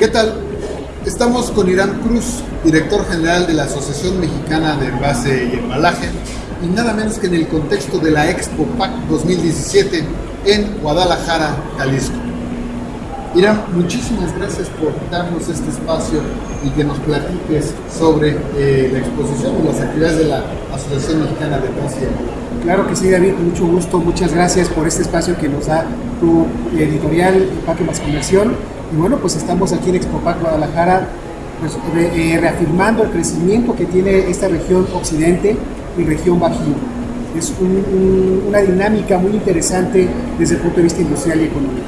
¿Qué tal? Estamos con Irán Cruz, director general de la Asociación Mexicana de Envase y Embalaje, y nada menos que en el contexto de la Expo PAC 2017 en Guadalajara, Jalisco. Irán, muchísimas gracias por darnos este espacio y que nos platiques sobre eh, la exposición y las actividades de la Asociación Mexicana de Envase y Embalaje. Claro que sí, David, mucho gusto, muchas gracias por este espacio que nos da tu editorial Paque Más Conversión. Y bueno, pues estamos aquí en Expopac Guadalajara, pues, eh, reafirmando el crecimiento que tiene esta región occidente y región bajío. Es un, un, una dinámica muy interesante desde el punto de vista industrial y económico.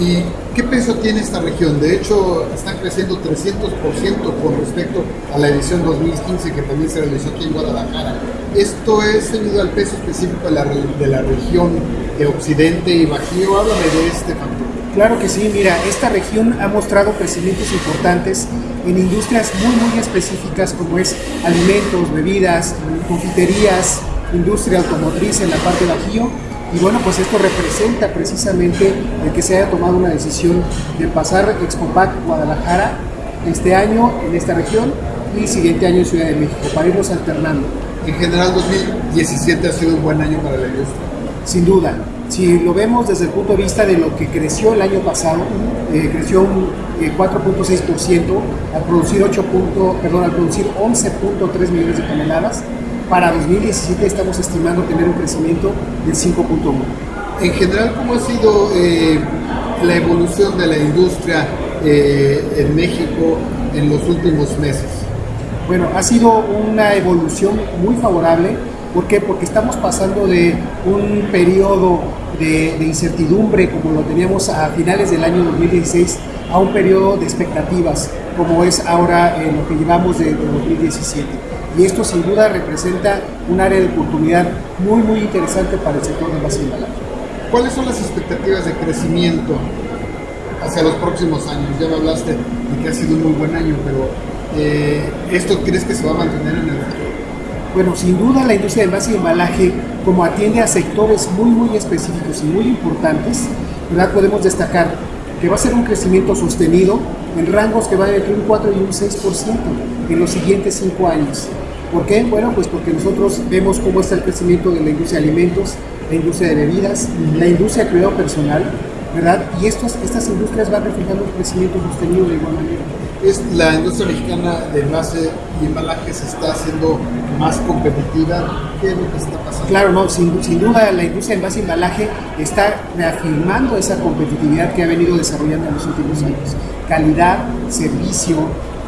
¿Y qué peso tiene esta región? De hecho, están creciendo 300% con respecto a la edición 2015 que también se realizó aquí en Guadalajara. ¿Esto es debido al peso específico de la, de la región de Occidente y Bajío? Háblame de este factor. Claro que sí, mira, esta región ha mostrado crecimientos importantes en industrias muy, muy específicas como es alimentos, bebidas, confiterías, industria automotriz en la parte bajío y bueno, pues esto representa precisamente el que se haya tomado una decisión de pasar Expopac Guadalajara este año en esta región y el siguiente año en Ciudad de México, para irnos alternando. En general, 2017 ha sido un buen año para la industria. Sin duda. Si lo vemos desde el punto de vista de lo que creció el año pasado, eh, creció un eh, 4.6% al producir 8. perdón, al producir 11.3 millones de toneladas para 2017 estamos estimando tener un crecimiento del 5.1. En general, ¿cómo ha sido eh, la evolución de la industria eh, en México en los últimos meses? Bueno, ha sido una evolución muy favorable. ¿Por qué? Porque estamos pasando de un periodo de, incertidumbre como lo teníamos a finales del año 2016 a un periodo de expectativas como es ahora en lo que llevamos de, de 2017 y esto sin duda representa un área de oportunidad muy muy interesante para el sector de base embalaje. ¿Cuáles son las expectativas de crecimiento hacia los próximos años? Ya me hablaste de que ha sido un muy buen año, pero eh, ¿esto crees que se va a mantener en el futuro? Bueno, sin duda la industria de base y embalaje, como atiende a sectores muy muy específicos y muy importantes, ¿verdad? podemos destacar que va a ser un crecimiento sostenido en rangos que van entre un 4 y un 6% en los siguientes 5 años. ¿Por qué? Bueno, pues porque nosotros vemos cómo está el crecimiento de la industria de alimentos, la industria de bebidas, la industria de cuidado personal, ¿verdad? Y estos, estas industrias van reflejando un crecimiento sostenido de igual manera. ¿Es la industria mexicana de envase y embalaje se está haciendo más competitiva? ¿Qué es lo que está pasando? Claro, no, sin, sin duda la industria de envase y embalaje está reafirmando esa competitividad que ha venido desarrollando en los últimos años. Calidad, servicio,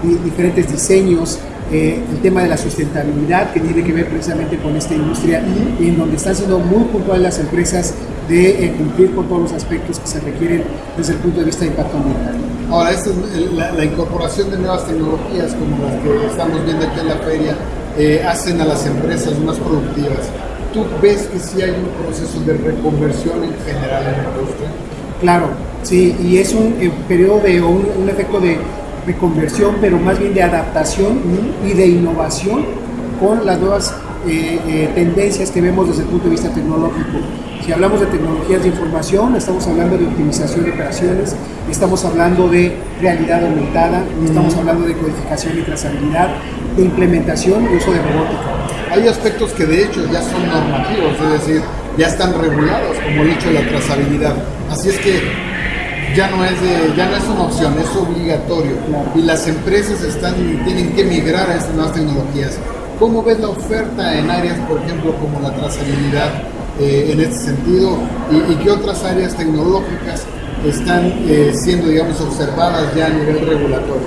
diferentes diseños, eh, el tema de la sustentabilidad que tiene que ver precisamente con esta industria y en donde están siendo muy puntuales las empresas de eh, cumplir con todos los aspectos que se requieren desde el punto de vista de impacto ambiental. Ahora, esta es la, la, incorporación de nuevas tecnologías como las que estamos viendo aquí en la feria eh, hacen a las empresas más productivas. ¿Tú ves que sí hay un proceso de reconversión en general en la industria? Claro, sí, y es un eh, periodo de un, un efecto de reconversión, pero más bien de adaptación y de innovación con las nuevas eh, eh, tendencias que vemos desde el punto de vista tecnológico. Si hablamos de tecnologías de información, estamos hablando de optimización de operaciones, estamos hablando de realidad aumentada, estamos hablando de codificación y trazabilidad, de implementación y uso de robótica. Hay aspectos que de hecho ya son normativos, es decir, ya están regulados, como hecho de la trazabilidad. Así es que ya no es de, ya no es una opción, es obligatorio. Y las empresas están tienen que migrar a estas nuevas tecnologías. ¿Cómo ves la oferta en áreas, por ejemplo, como la trazabilidad eh, en este sentido? ¿Y, ¿Y, qué otras áreas tecnológicas están eh, siendo, digamos, observadas ya a nivel regulatorio?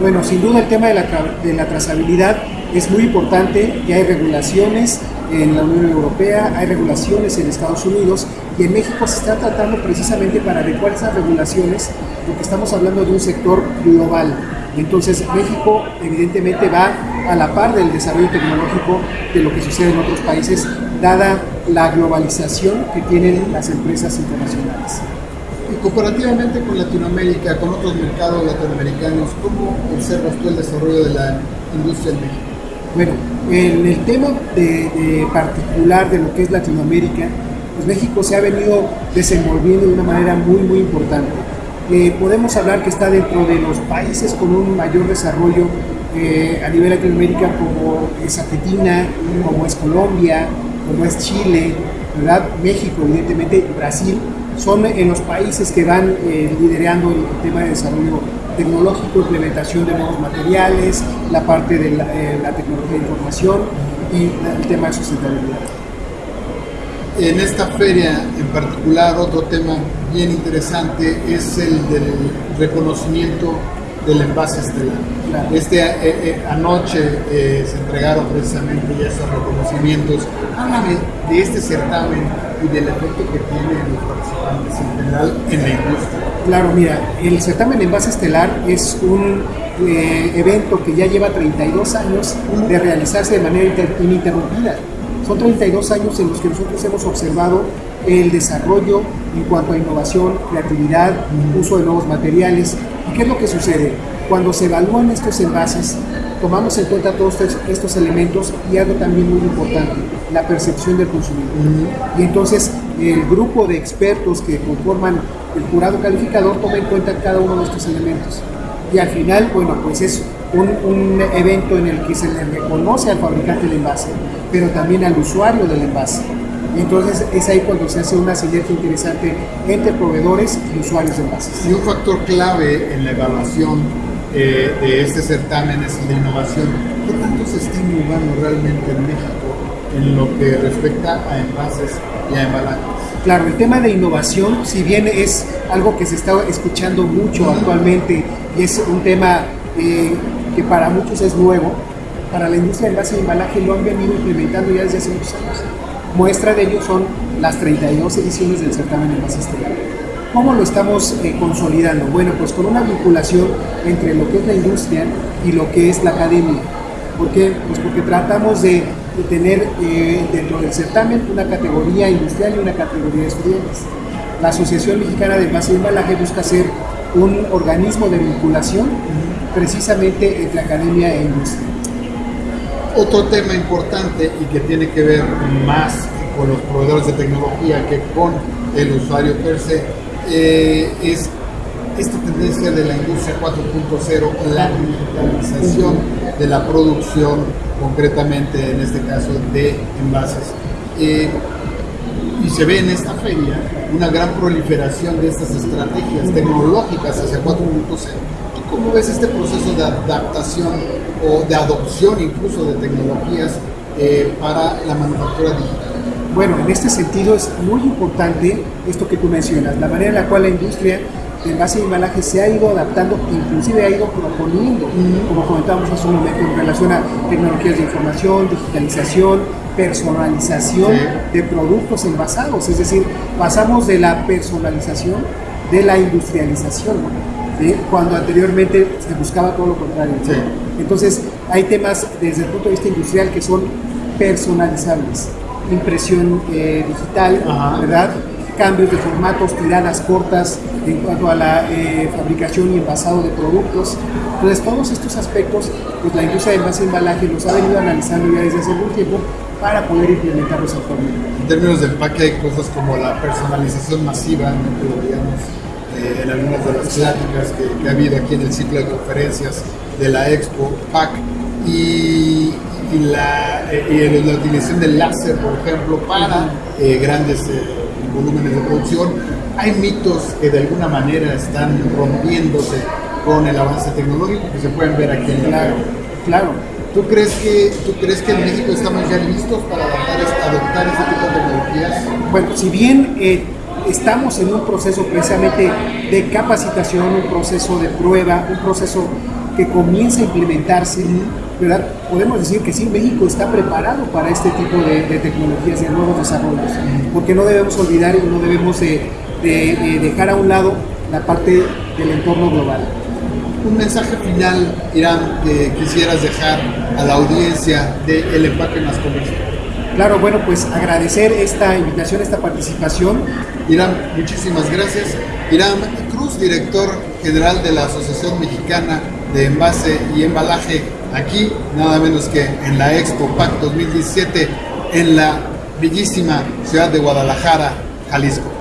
Bueno, sin duda el tema de la, de la trazabilidad es muy importante, ya hay regulaciones en la Unión Europea, hay regulaciones en Estados Unidos y en México se está tratando precisamente para adecuar esas regulaciones porque estamos hablando de un sector global. Entonces México evidentemente va a la par del desarrollo tecnológico de lo que sucede en otros países, dada la globalización que tienen las empresas internacionales. Y comparativamente con Latinoamérica, con otros mercados latinoamericanos, ¿cómo observas tú el desarrollo de la industria en México? Bueno, en el tema de, particular de lo que es Latinoamérica, pues México se ha venido desenvolviendo de una manera muy, muy importante. eh, podemos hablar que está dentro de los países con un mayor desarrollo eh, a nivel Latinoamérica como es Argentina, como es Colombia, como es Chile, ¿verdad? México, evidentemente, Brasil, son en los países que van eh, liderando el tema de desarrollo tecnológico, implementación de nuevos materiales, la parte de la, la tecnología de información y el tema de sustentabilidad. En esta feria en particular, otro tema bien interesante es el del reconocimiento del envase estelar. Claro. Este, eh, eh, anoche eh, se entregaron precisamente ya esos reconocimientos. Háblame de este certamen y del efecto que tiene en los participantes en general en la industria. Claro, mira, el certamen Envase Estelar es un eh, evento que ya lleva 32 años de realizarse de manera ininterrumpida. Son 32 años en los que nosotros hemos observado el desarrollo en cuanto a innovación, creatividad, uso de nuevos materiales. ¿Y qué es lo que sucede? Cuando se evalúan estos envases, tomamos en cuenta todos estos elementos y algo también muy importante, la percepción del consumidor. Y entonces el grupo de expertos que conforman el jurado calificador toma en cuenta cada uno de estos elementos. Y al final, bueno, pues es un, evento en el que se le reconoce al fabricante del envase, pero también al usuario del envase. Entonces es ahí cuando se hace una sinergia interesante entre proveedores y usuarios de envases. Y un factor clave en la evaluación eh, de este certamen es de innovación. ¿Qué tanto se está innovando realmente en México en lo que respecta a envases y a embalajes? Claro, el tema de innovación, si bien es algo que se está escuchando mucho actualmente y es un tema eh, que para muchos es nuevo, para la industria del envase y embalaje lo han venido implementando ya desde hace muchos años. Muestra de ello son las 32 ediciones del certamen de envase estelar. ¿Cómo lo estamos eh, consolidando? Bueno, pues con una vinculación entre lo que es la industria y lo que es la academia. ¿Por qué? Pues porque tratamos de, de tener eh, dentro del certamen una categoría industrial y una categoría de estudiantes. La Asociación Mexicana de Envase y Embalaje busca ser un organismo de vinculación precisamente entre academia e industria. Otro tema importante y que tiene que ver más con los proveedores de tecnología que con el usuario per se eh, es esta tendencia de la industria 4.0, la digitalización de la producción, concretamente en este caso de envases. Eh, y se ve en esta feria una gran proliferación de estas estrategias tecnológicas hacia 4.0. ¿Cómo ves este proceso de adaptación o de adopción incluso de tecnologías eh, para la manufactura digital? Bueno, en este sentido es muy importante esto que tú mencionas, la manera en la cual la industria de envase y embalaje se ha ido adaptando, inclusive ha ido proponiendo, como comentábamos hace un momento, en relación a tecnologías de información, digitalización, personalización de productos envasados, es decir, pasamos de la personalización de la industrialización, ¿sí? cuando anteriormente se buscaba todo lo contrario. Sí. Entonces, hay temas desde el punto de vista industrial que son personalizables, impresión eh, digital, Ajá. ¿verdad? Cambios de formatos, tiradas cortas en cuanto a la eh, fabricación y envasado de productos. Entonces, todos estos aspectos, pues la industria de envase embalaje los ha venido analizando ya desde hace algún tiempo para poder implementarlos actualmente. En términos de empaque hay cosas como la personalización masiva, ¿no? que lo veíamos eh, en algunas de las pláticas que, que, ha habido aquí en el ciclo de conferencias de la Expo PAC y, y la, eh, y la utilización del láser, por ejemplo, para eh, grandes volúmenes de producción. Hay mitos que de alguna manera están rompiéndose con el avance tecnológico que se pueden ver aquí en el Claro, claro. ¿Tú crees, que, ¿Tú crees que en México estamos ya listos para adoptar este tipo de tecnologías? Bueno, si bien eh, estamos en un proceso precisamente de capacitación, un proceso de prueba, un proceso que comienza a implementarse, ¿verdad? Podemos decir que sí, México está preparado para este tipo de, de tecnologías y de nuevos desarrollos, porque no debemos olvidar y no debemos de, de, de dejar a un lado la parte del entorno global. Un mensaje final, Irán, que quisieras dejar a la audiencia del de empaque más comercial. Claro, bueno, pues agradecer esta invitación, esta participación. Irán, muchísimas gracias. Irán Cruz, director general de la Asociación Mexicana de Envase y Embalaje, aquí nada menos que en la Expo PAC 2017 en la bellísima ciudad de Guadalajara, Jalisco.